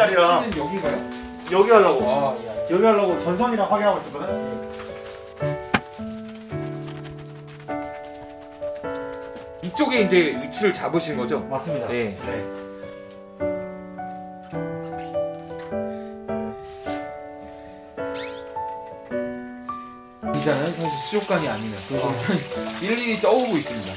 10만원짜리랑 위치는 여기가요? 여기 하려고 아, 예. 여기 하려고 전선이랑 확인하고 있었거든 이쪽에 이제 위치를 잡으신 거죠? 맞습니다 네. 네. 이자는 사실 수족관이 아니네요. 일일이 떠오고 있습니다.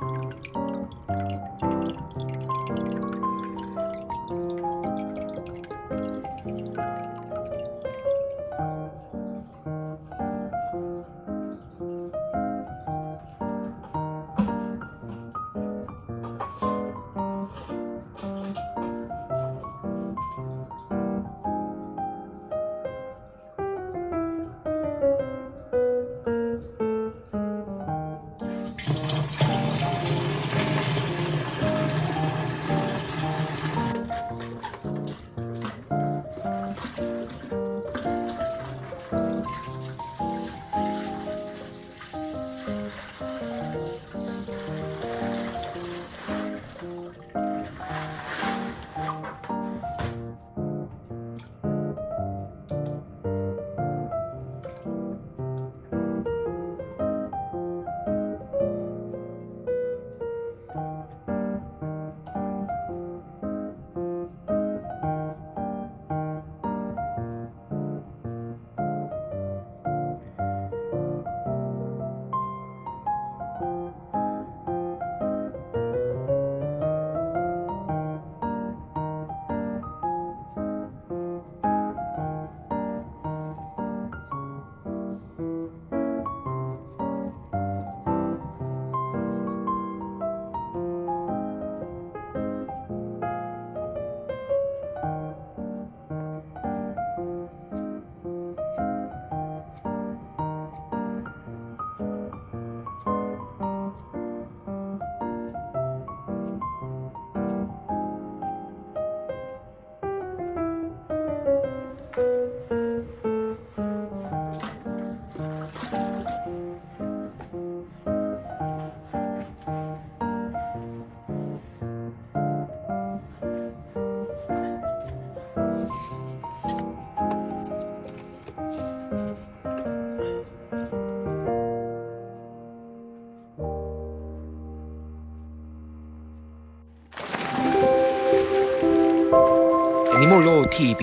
Música 你莫要我提